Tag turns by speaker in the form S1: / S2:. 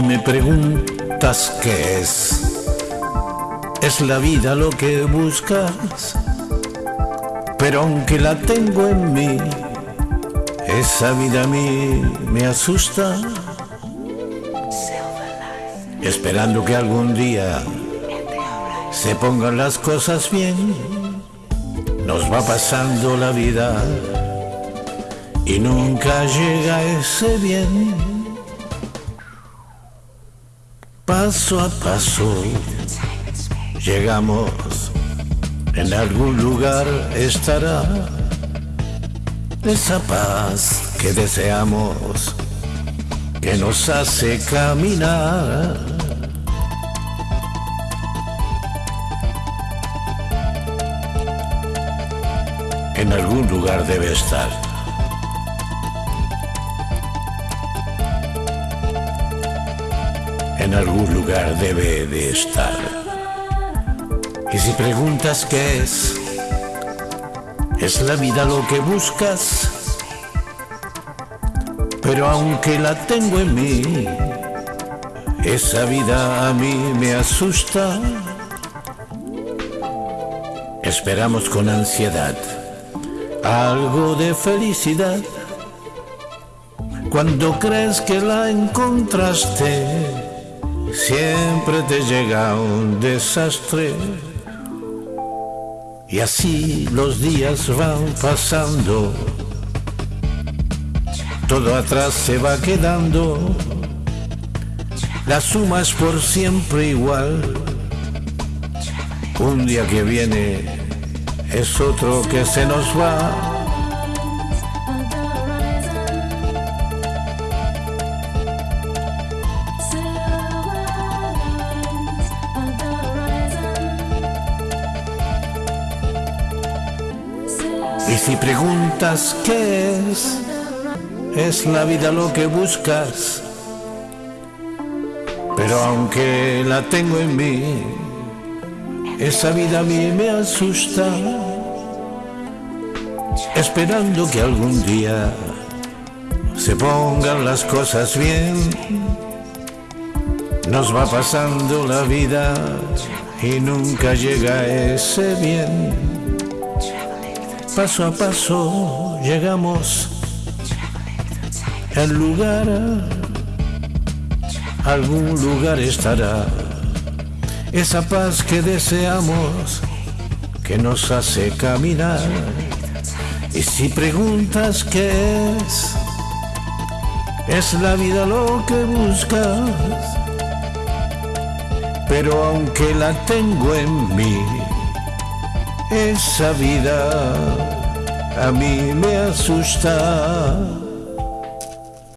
S1: y me preguntas qué es. ¿Es la vida lo que buscas? Pero aunque la tengo en mí, esa vida a mí me asusta. Esperando que algún día se pongan las cosas bien, nos va pasando la vida y nunca llega ese bien. Paso a paso llegamos, en algún lugar estará esa paz que deseamos, que nos hace caminar. En algún lugar debe estar. En algún lugar debe de estar. Y si preguntas qué es, ¿Es la vida lo que buscas? Pero aunque la tengo en mí, esa vida a mí me asusta. Esperamos con ansiedad algo de felicidad. Cuando crees que la encontraste, siempre te llega un desastre. Y así los días van pasando, todo atrás se va quedando, la suma es por siempre igual. Un día que viene es otro que se nos va. Y si preguntas qué es, es la vida lo que buscas. Pero aunque la tengo en mí, esa vida a mí me asusta. Esperando que algún día se pongan las cosas bien. Nos va pasando la vida y nunca llega ese bien. Paso a paso llegamos al lugar, algún lugar estará esa paz que deseamos que nos hace caminar. Y si preguntas qué es, es la vida lo que buscas. Pero aunque la tengo en mí, esa vida a mí me asusta.